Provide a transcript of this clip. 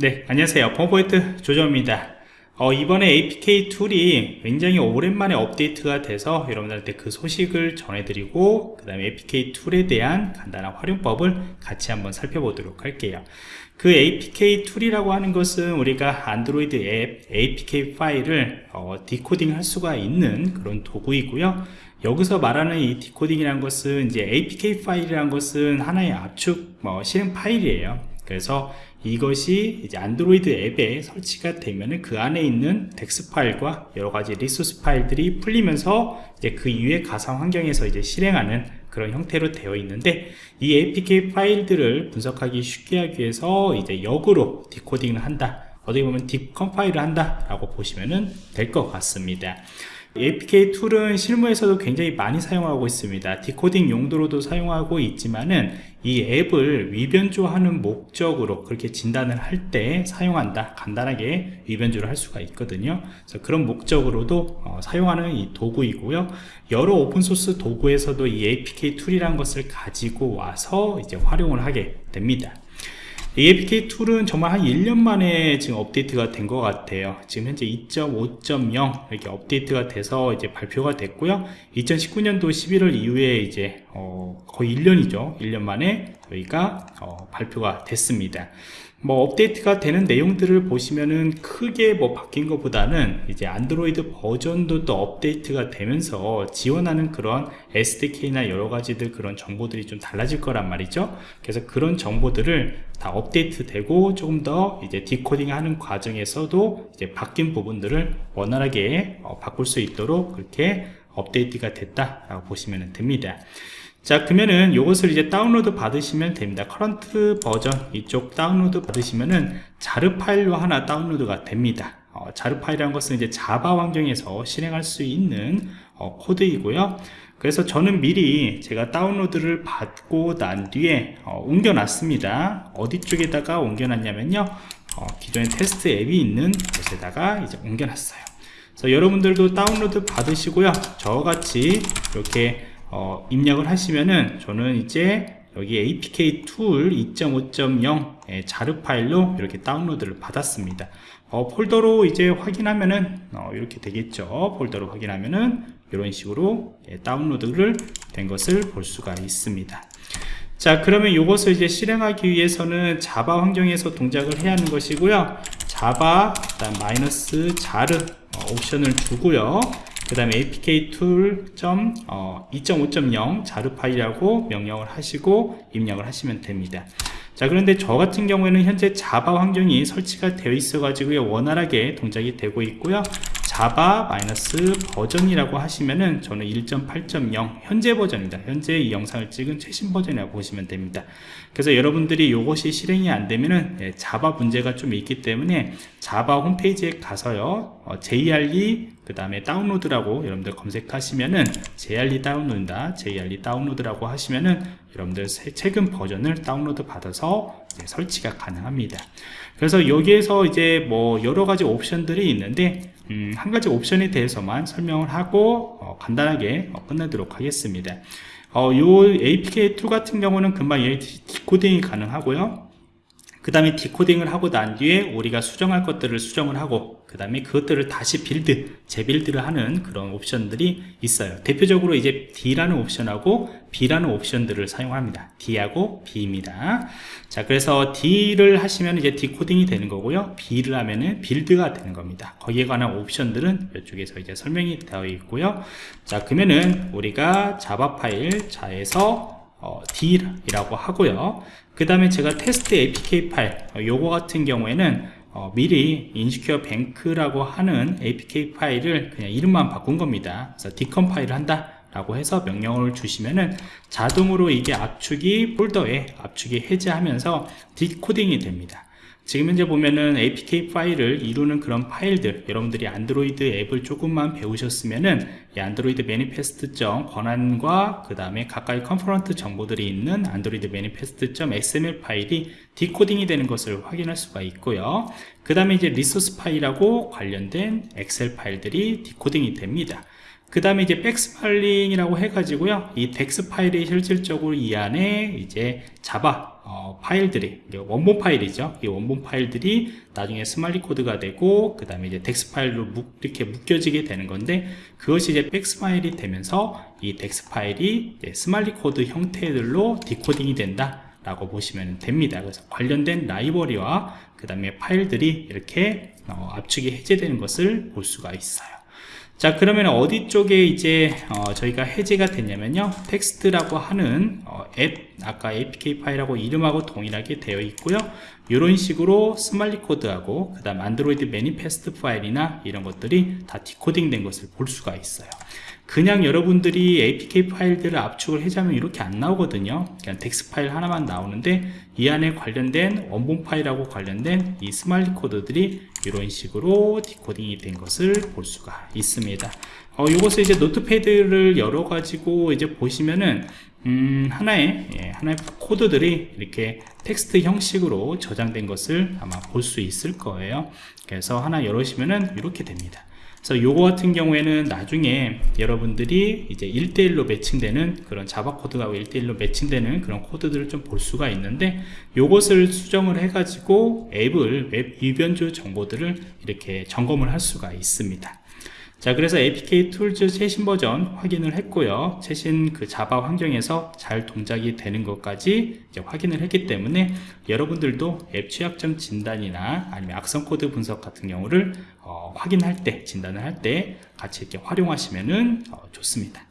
네 안녕하세요. 펌포인트 조정입니다. 어, 이번에 APK 툴이 굉장히 오랜만에 업데이트가 돼서 여러분들한테 그 소식을 전해드리고 그 다음에 APK 툴에 대한 간단한 활용법을 같이 한번 살펴보도록 할게요. 그 APK tool이라고 하는 것은 우리가 안드로이드 앱 APK 파일을 어, decoding 할 수가 있는 그런 도구이고요. 여기서 말하는 이 decoding이라는 것은 이제 APK 파일이라는 것은 하나의 압축 뭐 실행 파일이에요. 그래서 이것이 이제 안드로이드 앱에 설치가 되면은 그 안에 있는 DEX 파일과 여러 가지 resource 파일들이 풀리면서 이제 그 이후에 가상 환경에서 이제 실행하는 그런 형태로 되어 있는데 이 APK 파일들을 분석하기 쉽게 하기 위해서 이제 역으로 decoding을 한다. 어떻게 보면 decompile을 한다 라고 보시면 될 것 같습니다. APK 툴은 실무에서도 굉장히 많이 사용하고 있습니다. decoding 용도로도 사용하고 있지만은 이 앱을 위변조하는 목적으로 그렇게 진단을 할 때 사용한다 간단하게 위변조를 할 수가 있거든요 그래서 그런 목적으로도 어, 사용하는 이 도구이고요 여러 open source 도구에서도 이 APK tool이라는 것을 가지고 와서 이제 활용을 하게 됩니다 APK 툴은 정말 한 1년 만에 지금 업데이트가 된 것 같아요. 지금 현재 2.5.0 이렇게 업데이트가 돼서 이제 발표가 됐고요. 2019년도 11월 이후에 이제 어 거의 1년이죠. 1년 만에 저희가 어 발표가 됐습니다. 뭐 업데이트가 되는 내용들을 보시면은 크게 뭐 바뀐 것보다는 이제 안드로이드 버전도 또 업데이트가 되면서 지원하는 그런 SDK나 여러 가지들 그런 정보들이 좀 달라질 거란 말이죠 그래서 그런 정보들을 다 업데이트 되고 조금 더 이제 decoding 하는 과정에서도 이제 바뀐 부분들을 원활하게 어, 바꿀 수 있도록 그렇게 업데이트가 됐다라고 보시면 됩니다. 자 그러면은 이것을 이제 다운로드 받으시면 됩니다. current 버전 이쪽 다운로드 받으시면은 JAR 파일로 하나 다운로드가 됩니다. 어, JAR 파일이라는 것은 이제 자바 환경에서 실행할 수 있는 어, 코드이고요. 그래서 저는 미리 제가 다운로드를 받고 난 뒤에 어, 옮겨 놨습니다. 어디 쪽에다가 옮겨 놨냐면요. 어, 기존에 테스트 앱이 있는 곳에다가 이제 옮겨 놨어요 그래서 여러분들도 다운로드 받으시고요. 저같이 이렇게 어, 입력을 하시면은 저는 이제 여기 apk tool 2.5.0 예, JAR 파일로 이렇게 다운로드를 받았습니다. 어, 폴더로 이제 확인하면은 어, 이렇게 되겠죠. 폴더로 확인하면은 이런 식으로 예, 다운로드를 된 것을 볼 수가 있습니다. 자 그러면 이것을 이제 실행하기 위해서는 자바 환경에서 동작을 해야 하는 것이고요. 자바 마이너스 자르 어, 옵션을 두고요. 그 다음에 apk 툴2.5.0 자르 파일이라고 명령을 하시고 입력을 하시면 됩니다. 자 그런데 저 같은 경우에는 현재 자바 환경이 설치가 되어 있어 가지고 원활하게 동작이 되고 있고요 자바 마이너스 버전이라고 하시면은 저는 1.8.0 현재 버전입니다. 현재 이 영상을 찍은 최신 버전이라고 보시면 됩니다. 그래서 여러분들이 이것이 실행이 안 되면은 예, 자바 문제가 좀 있기 때문에 자바 홈페이지에 가서요 어, JRE 그 다음에 다운로드라고 여러분들 검색하시면은 JRE 다운로드다. JRE 다운로드라고 하시면은 여러분들 최근 버전을 다운로드 받아서 설치가 가능합니다. 그래서 여기에서 이제 뭐 여러가지 옵션들이 있는데 음, 한 가지 옵션에 대해서만 설명을 하고 어, 간단하게 어, 끝내도록 하겠습니다. 어, 요 APK tool 같은 경우는 금방 decoding이 가능하고요. 그 다음에 decoding을 하고 난 뒤에 우리가 수정할 것들을 수정을 하고 그 다음에 그것들을 다시 build 재build를 하는 그런 옵션들이 있어요. 대표적으로 이제 D라는 옵션하고 B라는 옵션들을 사용합니다. D하고 B입니다. 자 그래서 D를 하시면 이제 decoding이 되는 거고요. B를 하면은 build가 되는 겁니다. 거기에 관한 옵션들은 이쪽에서 이제 설명이 되어 있고요. 자 그러면은 우리가 자바 파일 자에서 어, D라고 하고요. 그 다음에 제가 테스트 APK 파일 어, 요거 같은 경우에는 어, 미리 InsecureBank라고 하는 APK 파일을 그냥 이름만 바꾼 겁니다. 그래서 decompile을 한다 라고 해서 명령을 주시면은 자동으로 이게 압축이 폴더에 압축이 해제하면서 decoding이 됩니다. 지금 현재 보면은 apk 파일을 이루는 그런 파일들 여러분들이 안드로이드 앱을 조금만 배우셨으면은 이 안드로이드 manifest.점 권한과 그 다음에 각각의 component 정보들이 있는 안드로이드 manifest.xml 파일이 decoding이 되는 것을 확인할 수가 있고요. 그 다음에 이제 resource 파일하고 관련된 XML 파일들이 decoding이 됩니다 그 다음에 이제 baksmaling이라고 해가지고요 이 DEX 파일이 실질적으로 이 안에 이제 자바 어, 파일들이 원본 파일이죠. 이 원본 파일들이 나중에 smali 코드가 되고 그 다음에 이제 DEX 파일로 묶, 이렇게 묶여지게 되는 건데 그것이 이제 baksmali가 되면서 이 DEX 파일이 smali 코드 형태들로 decoding이 된다 라고 보시면 됩니다. 그래서 관련된 라이브러리와 그 다음에 파일들이 이렇게 어, 압축이 해제되는 것을 볼 수가 있어요 자 그러면 어디 쪽에 이제 어, 저희가 해제가 됐냐면요. 테스트라고 하는 어, 앱 아까 apk 파일하고 이름하고 동일하게 되어 있고요. 이런 식으로 smali 코드하고 그 다음 안드로이드 manifest 파일이나 이런 것들이 다 decoding 된 것을 볼 수가 있어요 그냥 여러분들이 apk 파일들을 압축을 해제하면 이렇게 안 나오거든요. 그냥 dex 파일 하나만 나오는데 이 안에 관련된 원본 파일하고 관련된 이 smali 코드들이 이런 식으로 decoding이 된 것을 볼 수가 있습니다. 어, 이것을 이제 Notepad를 열어 가지고 이제 보시면은 음, 하나의 예, 하나의 코드들이 이렇게 텍스트 형식으로 저장된 것을 아마 볼 수 있을 거예요. 그래서 하나 열으시면은 이렇게 됩니다 그래서 요거 같은 경우에는 나중에 여러분들이 이제 1대1로 매칭되는 그런 Java 코드가 1대1로 매칭되는 그런 코드들을 좀 볼 수가 있는데 요것을 수정을 해 가지고 앱을 앱 위변조 정보들을 이렇게 점검을 할 수가 있습니다 자 그래서 apk tools 최신 버전 확인을 했고요. 최신 그 Java 환경에서 잘 동작이 되는 것까지 이제 확인을 했기 때문에 여러분들도 앱 취약점 진단이나 아니면 악성 코드 분석 같은 경우를 어, 확인할 때 진단을 할 때 같이 이렇게 활용하시면은 어, 좋습니다